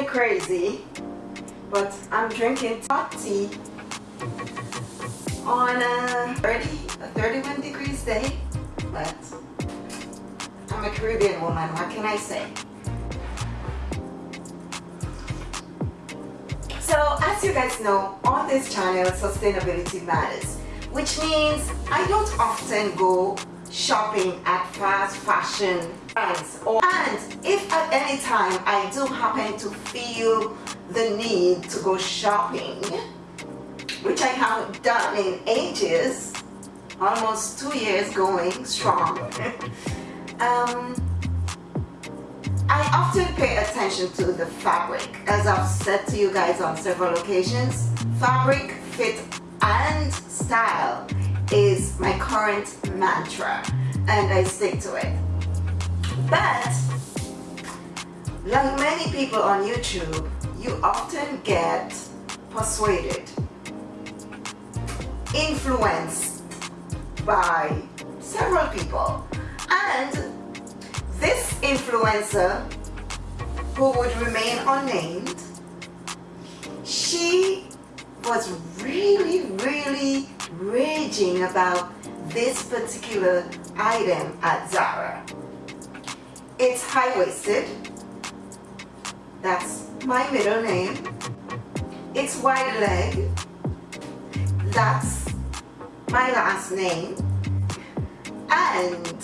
me crazy, but I'm drinking hot tea on a 30, a 31 degrees day, but I'm a Caribbean woman, what can I say? So as you guys know, on this channel, sustainability matters, which means I don't often go shopping at fast fashion brands. And if at any time I do happen to feel the need to go shopping, which I haven't done in ages, almost two years going strong, um, I often pay attention to the fabric. As I've said to you guys on several occasions, fabric, fit, and style is my current mantra and I stick to it. But, like many people on YouTube, you often get persuaded, influenced by several people. And this influencer, who would remain unnamed, she was really, really raging about this particular item at Zara. It's high-waisted. That's my middle name. It's wide leg. That's my last name. And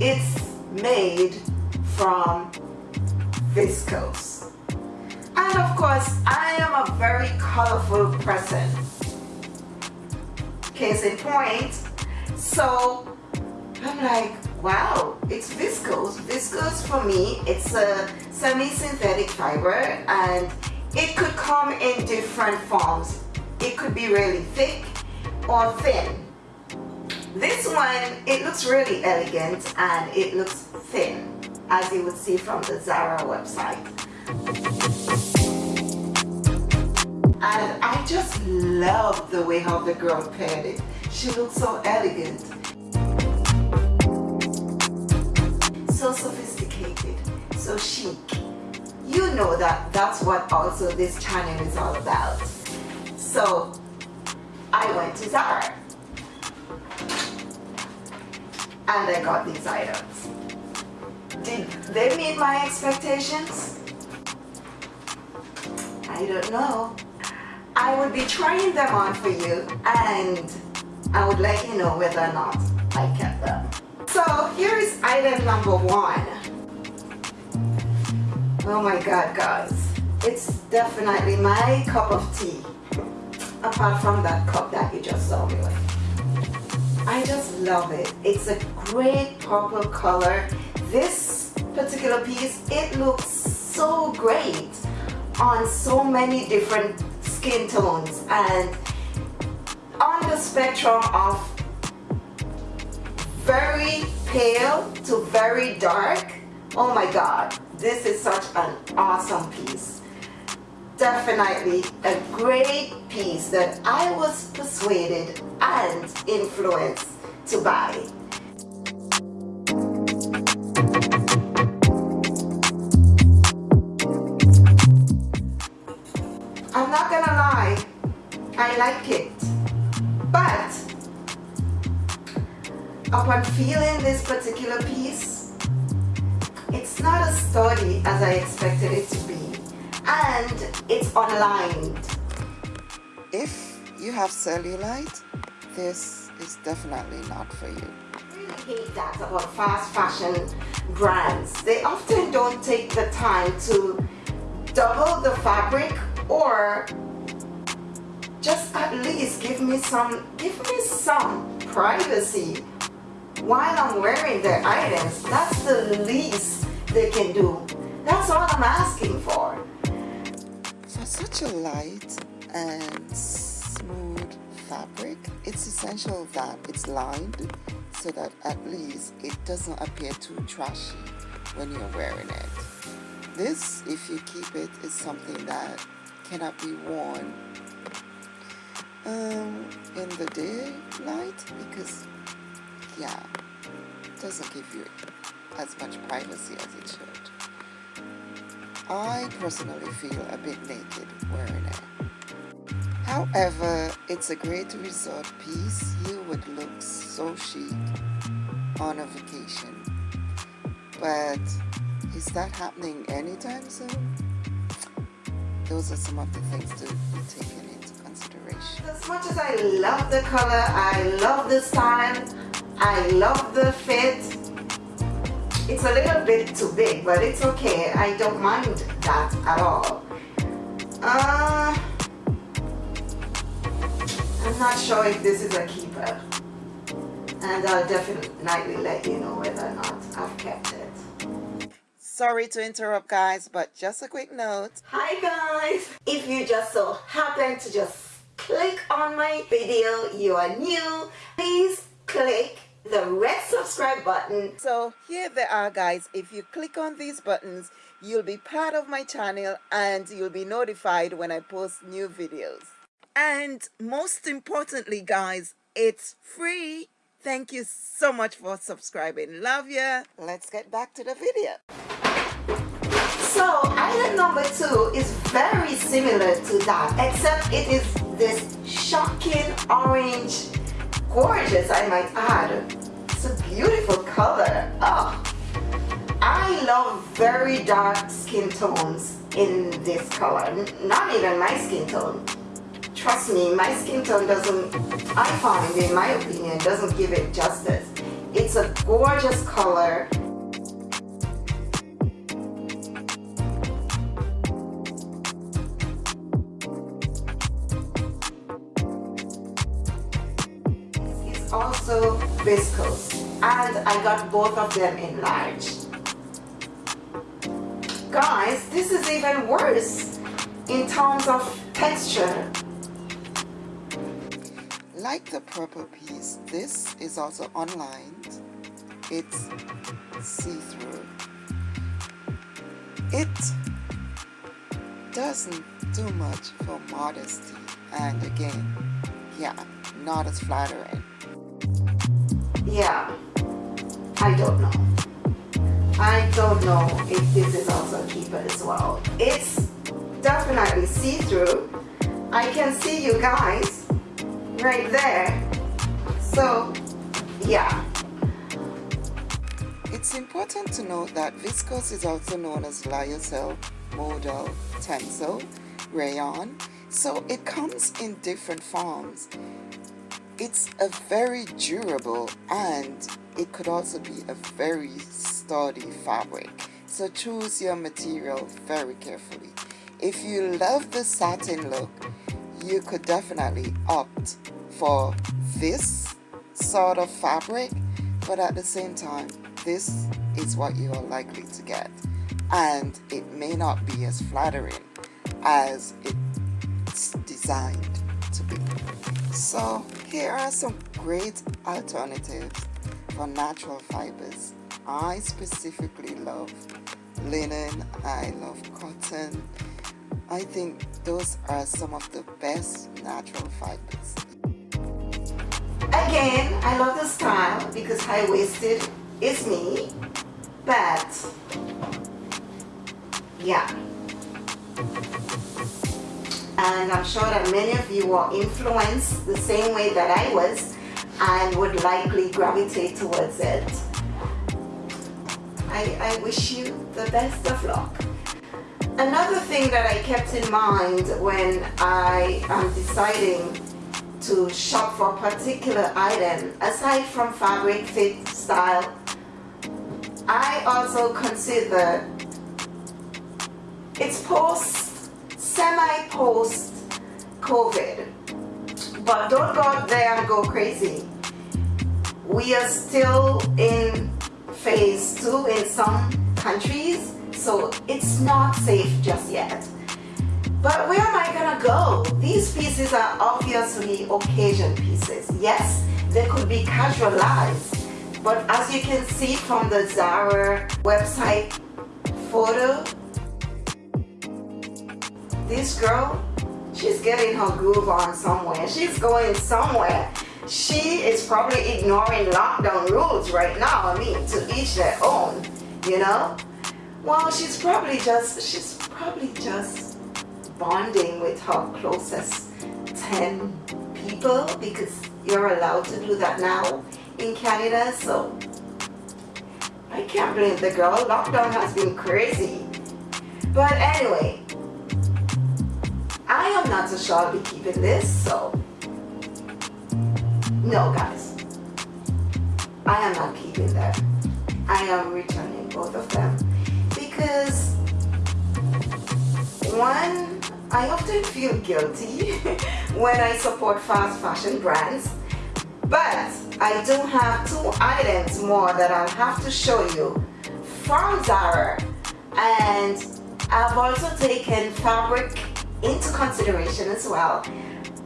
it's made from viscose. And of course, I am a very colorful person. Case in point. So I'm like, wow, it's viscose. Viscose for me, it's a semi-synthetic fiber and it could come in different forms. It could be really thick or thin. This one, it looks really elegant and it looks thin, as you would see from the Zara website. And I just love the way how the girl paired it. She looks so elegant. So sophisticated, so chic. You know that that's what also this channel is all about. So I went to Zara and I got these items. Did they meet my expectations? I don't know. I will be trying them on for you and I would let you know whether or not I kept them. So here is item number one. Oh my god guys, it's definitely my cup of tea apart from that cup that you just saw me with. I just love it. It's a great purple color. This particular piece, it looks so great on so many different skin tones and on the spectrum of very pale to very dark. Oh my God, this is such an awesome piece definitely a great piece that I was persuaded and influenced to buy. I like it, but upon feeling this particular piece, it's not as sturdy as I expected it to be and it's unlined. If you have cellulite, this is definitely not for you. I really hate that about fast fashion brands. They often don't take the time to double the fabric or just at least give me some give me some privacy while I'm wearing their items. That's the least they can do. That's all I'm asking for for such a light and smooth fabric, it's essential that it's lined so that at least it doesn't appear too trashy when you're wearing it. This, if you keep it, is something that cannot be worn um, in the daylight because, yeah, doesn't give you as much privacy as it should. I personally feel a bit naked wearing it. However, it's a great resort piece. You would look so chic on a vacation. But is that happening anytime soon? Those are some of the things to consideration. As much as I love the color, I love the style, I love the fit, it's a little bit too big, but it's okay. I don't mind that at all. Uh, I'm not sure if this is a keeper. And I'll definitely let you know whether or not I've kept it. Sorry to interrupt guys, but just a quick note. Hi guys! If you just so happen to just click on my video, you are new, please click the red subscribe button. So here they are guys. If you click on these buttons, you'll be part of my channel and you'll be notified when I post new videos. And most importantly guys, it's free. Thank you so much for subscribing. Love ya. Let's get back to the video. So item number two is very similar to that except it is this shocking orange gorgeous I might add. It's a beautiful color. Oh I love very dark skin tones in this color. Not even my skin tone. Trust me my skin tone doesn't I find in my opinion doesn't give it justice. It's a gorgeous color viscose. And I got both of them enlarged. guys this is even worse in terms of texture. Like the purple piece this is also unlined it's see-through. It doesn't do much for modesty. And again yeah not as flattering yeah. I don't know. I don't know if this is also a keeper as well. It's definitely see-through. I can see you guys right there. So yeah. It's important to note that viscose is also known as lyocell modal tencel rayon. So it comes in different forms it's a very durable and it could also be a very sturdy fabric. So choose your material very carefully. If you love the satin look, you could definitely opt for this sort of fabric, but at the same time, this is what you are likely to get. And it may not be as flattering as it's designed to be. So here are some great alternatives for natural fibers. I specifically love linen, I love cotton. I think those are some of the best natural fibers. Again, I love the style because high-waisted is me, but yeah, and I'm sure that many of you were influenced the same way that I was and would likely gravitate towards it. I, I wish you the best of luck. Another thing that I kept in mind when I am deciding to shop for a particular item, aside from fabric, fit, style, I also consider its post semi-post COVID. But don't go out there and go crazy. We are still in phase two in some countries, so it's not safe just yet. But where am I gonna go? These pieces are obviously occasion pieces. Yes, they could be casualized, but as you can see from the Zara website photo, this girl, she's getting her groove on somewhere. She's going somewhere. She is probably ignoring lockdown rules right now. I mean, to each their own, you know? Well, she's probably just, she's probably just bonding with her closest 10 people because you're allowed to do that now in Canada so I can't blame the girl lockdown has been crazy but anyway not so sure I'll be keeping this so. No guys. I am not keeping them I am returning both of them. Because one I often feel guilty when I support fast fashion brands but I do have two items more that I'll have to show you. From Zara. And I've also taken fabric into consideration as well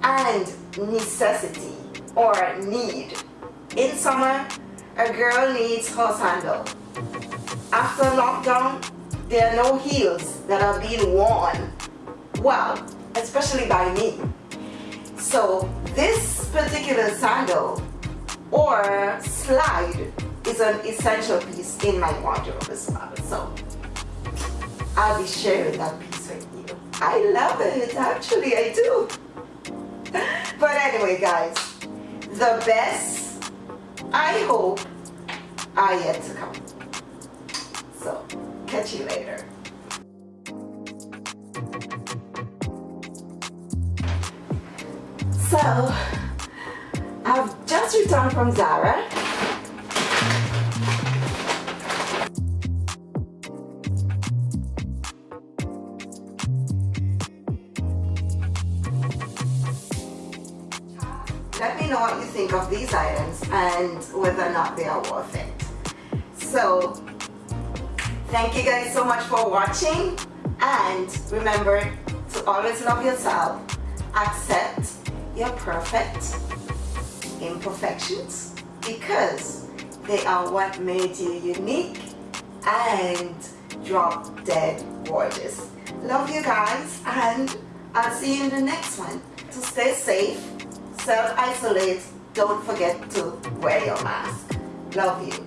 and necessity or need. In summer, a girl needs her sandal. After lockdown, there are no heels that are being worn. Well, especially by me. So this particular sandal or slide is an essential piece in my wardrobe as well. So I'll be sharing that piece with you. I love it, actually I do. But anyway guys, the best, I hope, are yet to come. So, catch you later. So, I've just returned from Zara. Know what you think of these items and whether or not they are worth it. So, thank you guys so much for watching and remember to always love yourself, accept your perfect imperfections because they are what made you unique and drop dead gorgeous. Love you guys and I'll see you in the next one. So stay safe, self-isolate, don't forget to wear your mask. Love you.